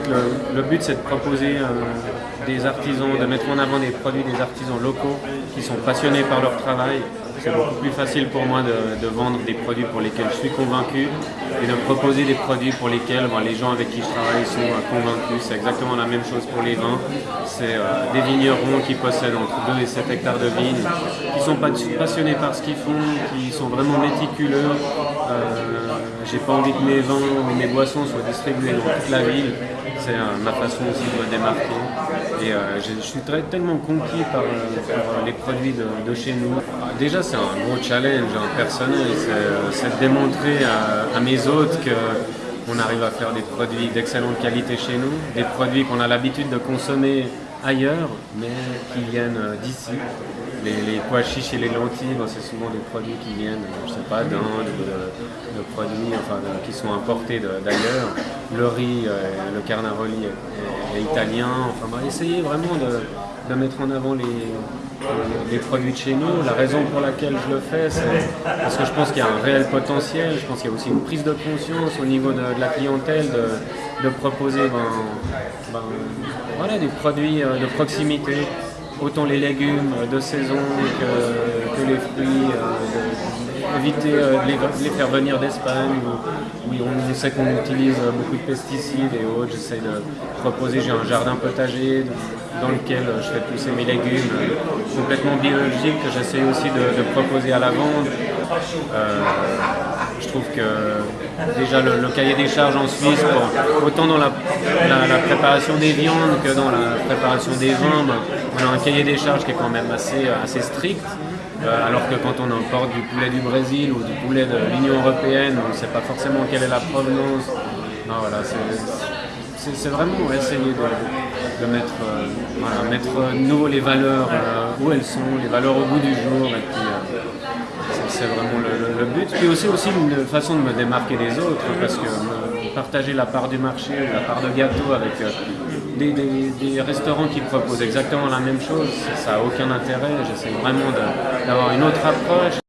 fait, le, but, c'est de proposer euh, des artisans, de mettre en avant des produits des artisans locaux qui sont passionnés par leur travail. C'est beaucoup plus facile pour moi de, vendre des produits pour lesquels je suis convaincu et de proposer des produits pour lesquels les gens avec qui je travaille sont euh, convaincus. C'est exactement la même chose pour les vins. C'est euh, des vignerons qui possèdent entre 2 et 7 hectares de vignes, qui sont passionnés par ce qu'ils font, qui sont vraiment méticuleux. J'ai pas envie que mes vins ou mes boissons soient distribués dans toute la ville. C'est euh, ma façon aussi de me démarquer. Et euh, je, suis très, tellement conquis par, euh, les produits de, chez nous. Déjà, c'est un gros challenge hein, personnel. C'est de démontrer à, mes hôtes qu'on arrive à faire des produits d'excellente qualité chez nous, des produits qu'on a l'habitude de consommer ailleurs, mais qui viennent d'ici. Les, pois chiches et les lentilles, c'est souvent des produits qui viennent, je sais pas, d'Inde, de, produits enfin, qui sont importés d'ailleurs. Le riz, euh, le carnaroli est, italien. Enfin, on va essayer vraiment de, mettre en avant les, les, produits de chez nous. La raison pour laquelle je le fais, c'est parce que je pense qu'il y a un réel potentiel. Je pense qu'il y a aussi une prise de conscience au niveau de, la clientèle de, proposer ben, ben, voilà, des produits euh, de proximité autant les légumes de saison que, les fruits, euh, éviter euh, de les, faire venir d'Espagne où, on sait qu'on utilise beaucoup de pesticides et autres. J'essaie de proposer, j'ai un jardin potager dans lequel je fais pousser mes légumes complètement biologiques que j'essaie aussi de, proposer à la vente. Euh, je trouve que déjà le, cahier des charges en Suisse, autant dans la, préparation des viandes que dans la préparation des vins, ben, on a un cahier des charges qui est quand même assez, assez strict. Euh, alors que quand on importe du poulet du Brésil ou du poulet de l'Union Européenne, on ne sait pas forcément quelle est la provenance. Voilà, c'est vraiment essayer de, mettre, euh, mettre nouveau les valeurs euh, où elles sont, les valeurs au bout du jour. C'est vraiment le, but. Puis aussi, aussi une façon de me démarquer des autres, parce que partager la part du marché la part de gâteau avec des, restaurants qui proposent exactement la même chose, ça n'a aucun intérêt. J'essaie vraiment d'avoir une autre approche.